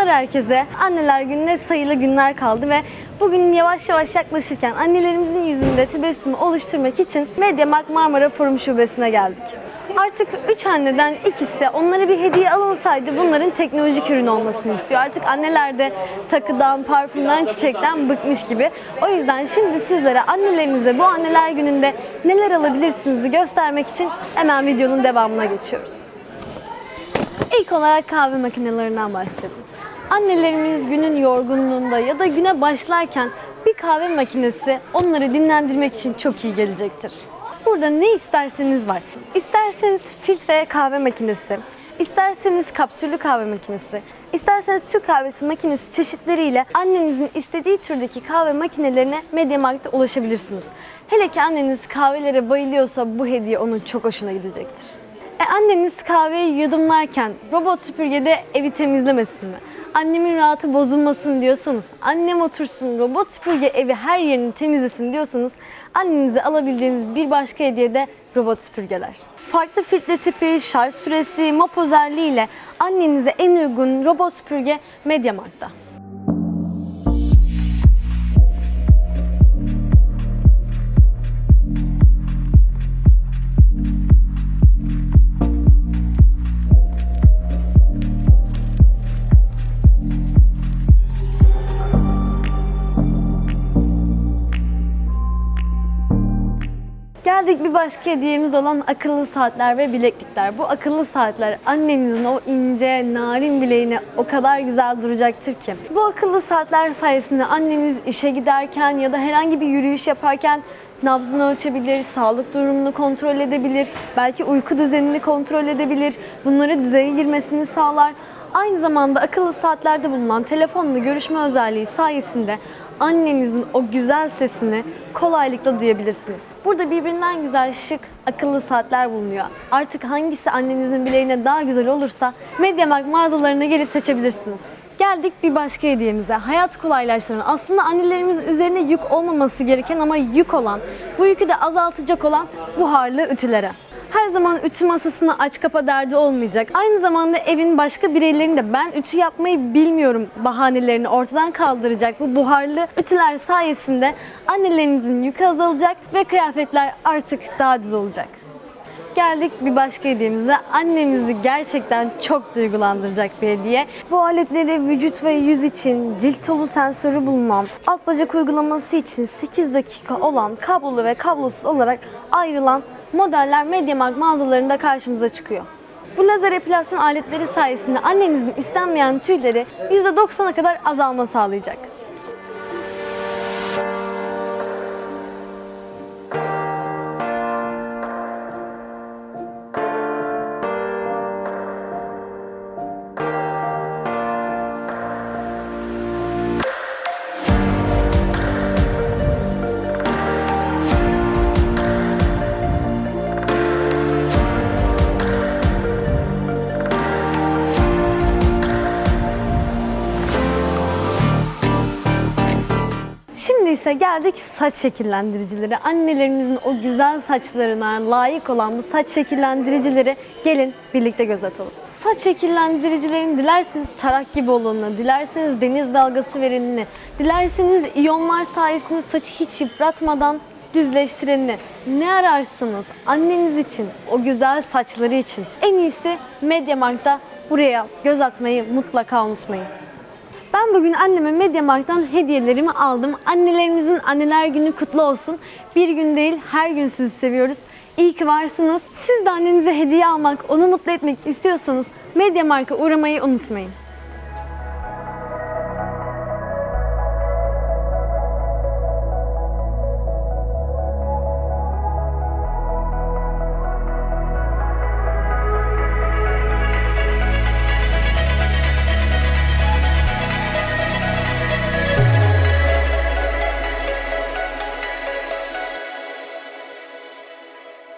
herkese. Anneler gününe sayılı günler kaldı ve bugün yavaş yavaş yaklaşırken annelerimizin yüzünde tebessümü oluşturmak için Mediamarkt Marmara Forum Şubesi'ne geldik. Artık üç anneden ikisi onlara bir hediye alınsaydı bunların teknolojik ürün olmasını istiyor. Artık anneler de takıdan, parfümden, çiçekten bıkmış gibi. O yüzden şimdi sizlere annelerinize bu anneler gününde neler alabilirsiniz göstermek için hemen videonun devamına geçiyoruz. İlk olarak kahve makinelerinden başlayalım. Annelerimiz günün yorgunluğunda ya da güne başlarken bir kahve makinesi onları dinlendirmek için çok iyi gelecektir. Burada ne isterseniz var. İsterseniz filtre kahve makinesi, isterseniz kapsüllü kahve makinesi, isterseniz Türk kahvesi makinesi çeşitleriyle annenizin istediği türdeki kahve makinelerine Mediamarkt'ta ulaşabilirsiniz. Hele ki anneniz kahvelere bayılıyorsa bu hediye onun çok hoşuna gidecektir. E anneniz kahveyi yudumlarken robot süpürgede evi temizlemesin mi? Annemin rahatı bozulmasın diyorsanız, annem otursun robot süpürge evi her yerini temizlesin diyorsanız annenize alabileceğiniz bir başka hediye de robot süpürgeler. Farklı filtre tipi, şarj süresi, mop özelliği ile annenize en uygun robot süpürge Mediamarkt'ta. Geldik bir başka hediyemiz olan akıllı saatler ve bileklikler. Bu akıllı saatler annenizin o ince, narin bileğine o kadar güzel duracaktır ki. Bu akıllı saatler sayesinde anneniz işe giderken ya da herhangi bir yürüyüş yaparken nabzını ölçebilir, sağlık durumunu kontrol edebilir, belki uyku düzenini kontrol edebilir, bunları düzeye girmesini sağlar. Aynı zamanda akıllı saatlerde bulunan telefonla görüşme özelliği sayesinde annenizin o güzel sesini kolaylıkla duyabilirsiniz. Burada birbirinden güzel şık akıllı saatler bulunuyor. Artık hangisi annenizin bileğine daha güzel olursa Mediamarkt mağazalarına gelip seçebilirsiniz. Geldik bir başka hediyemize. Hayat kolaylaştıran, aslında annelerimiz üzerine yük olmaması gereken ama yük olan, bu yükü de azaltacak olan buharlı ütülere. Her zaman ütü masasını aç kapa derdi olmayacak. Aynı zamanda evin başka bireylerinin de ben ütü yapmayı bilmiyorum bahanelerini ortadan kaldıracak bu buharlı ütüler sayesinde annelerinizin yükü azalacak ve kıyafetler artık daha düz olacak. Geldik bir başka hediyemize. Annemizi gerçekten çok duygulandıracak bir hediye. Bu aletleri vücut ve yüz için cilt tolu sensörü bulunan, alt bacak uygulaması için 8 dakika olan kablolu ve kablosuz olarak ayrılan modeller Mediamarkt mağazalarında karşımıza çıkıyor. Bu lazer epilasyon aletleri sayesinde annenizin istenmeyen tüyleri %90'a kadar azalma sağlayacak. İse geldik saç şekillendiricileri. Annelerimizin o güzel saçlarına layık olan bu saç şekillendiricileri gelin birlikte göz atalım. Saç şekillendiricilerin dilerseniz tarak gibi olanını, dilerseniz deniz dalgası verenini, dilerseniz iyonlar sayesinde saçı hiç yıpratmadan düzleştirenini ne ararsınız anneniz için, o güzel saçları için en iyisi Mediamarkt'ta buraya göz atmayı mutlaka unutmayın. Ben bugün anneme Mediamarkt'tan hediyelerimi aldım. Annelerimizin anneler günü kutlu olsun. Bir gün değil her gün sizi seviyoruz. İyi ki varsınız. Siz de annenize hediye almak, onu mutlu etmek istiyorsanız Mediamarkt'a uğramayı unutmayın.